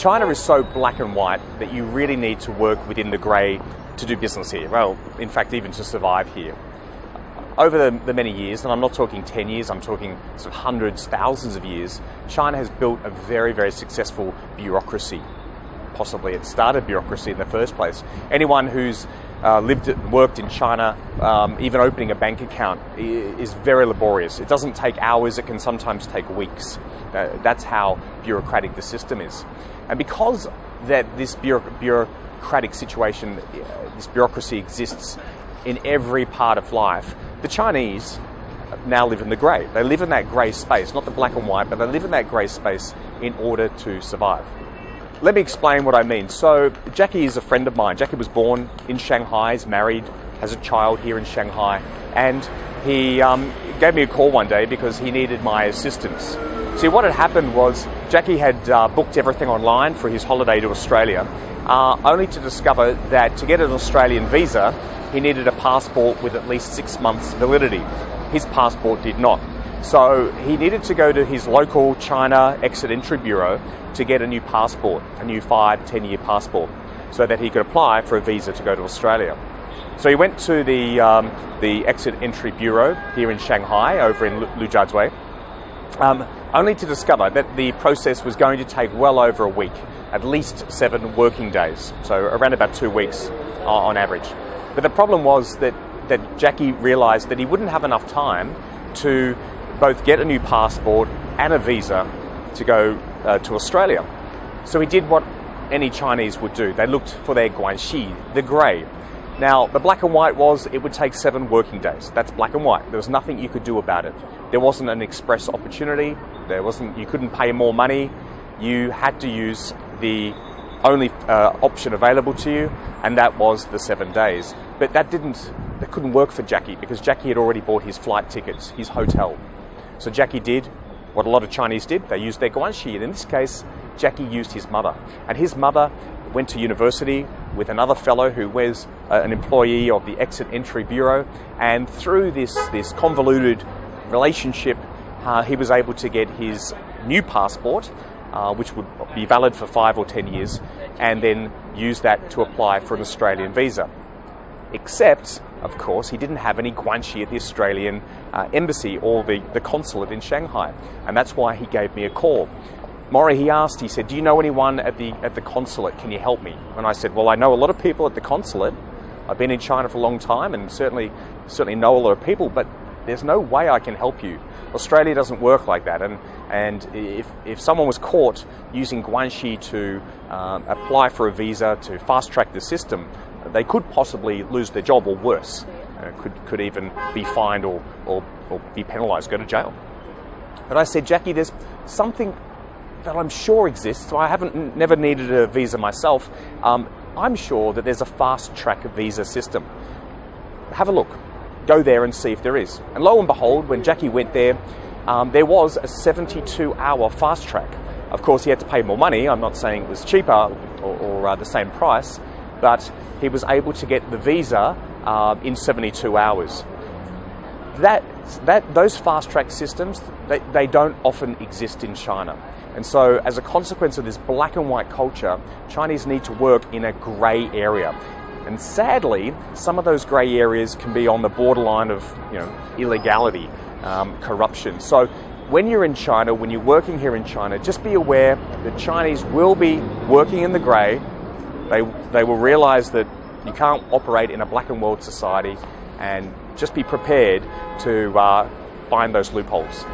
China is so black and white that you really need to work within the grey to do business here. Well, in fact, even to survive here. Over the, the, many years, and I'm not talking 10 years, I'm talking sort of hundreds, thousands of years, China has built a very, very successful bureaucracy. Possibly it started bureaucracy in the first place. Anyone who's uh, lived and worked in China, um, even opening a bank account is very laborious. It doesn't take hours, it can sometimes take weeks. Uh, that's how bureaucratic the system is. And because that this bureaucratic situation, uh, this bureaucracy exists in every part of life, the Chinese now live in the grey. They live in that grey space, not the black and white, but they live in that grey space in order to survive. Let me explain what I mean. So, Jackie is a friend of mine. Jackie was born in Shanghai, is married, has a child here in Shanghai, and he um, gave me a call one day because he needed my assistance. See, what had happened was Jackie had uh, booked everything online for his holiday to Australia, uh, only to discover that to get an Australian visa, he needed a passport with at least six months validity. His passport did not. So he needed to go to his local China exit entry bureau to get a new passport, a new five, ten year passport, so that he could apply for a visa to go to Australia. So he went to the, um, the exit entry bureau here in Shanghai, over in Lujiazui, um, only to discover that the process was going to take well over a week, at least seven working days, so around about two weeks uh, on average. But the problem was that, that Jackie realised that he wouldn't have enough time to both get a new passport and a visa to go uh, to Australia. So he did what any Chinese would do. They looked for their guanxi, the grey. Now, the black and white was it would take seven working days. That's black and white. There was nothing you could do about it. There wasn't an express opportunity. There wasn't. You couldn't pay more money. You had to use the only uh, option available to you, and that was the seven days. But that didn't. That couldn't work for Jackie because Jackie had already bought his flight tickets, his hotel. So Jackie did what a lot of Chinese did. They used their guanxi. And in this case, Jackie used his mother. And his mother went to university with another fellow who was uh, an employee of the Exit Entry Bureau. And through this, this convoluted relationship, uh, he was able to get his new passport, uh, which would be valid for five or ten years, and then use that to apply for an Australian visa. Except of course, he didn't have any guanxi at the Australian uh, embassy or the, the consulate in Shanghai. And that's why he gave me a call. Maury, he asked, he said, Do you know anyone at the, at the consulate? Can you help me? And I said, Well, I know a lot of people at the consulate. I've been in China for a long time and certainly, certainly know a lot of people, but there's no way I can help you. Australia doesn't work like that. And, and if, if someone was caught using Guanxi to um, apply for a visa to fast track the system, they could possibly lose their job or worse, uh, could, could even be fined or, or, or be penalised, go to jail. But I said, Jackie, there's something that I'm sure exists. I haven't never needed a visa myself. Um, I'm sure that there's a fast track visa system. Have a look. Go there and see if there is. And lo and behold, when Jackie went there, um, there was a 72 hour fast track. Of course, he had to pay more money. I'm not saying it was cheaper or, or uh, the same price, but he was able to get the visa uh, in 72 hours. That, that, those fast track systems, they, they don't often exist in China. And so, as a consequence of this black and white culture, Chinese need to work in a grey area. And sadly, some of those grey areas can be on the borderline of you know, illegality, um, corruption. So, when you're in China, when you're working here in China, just be aware that Chinese will be working in the grey they, they will realize that you can't operate in a black and white society and just be prepared to uh, find those loopholes.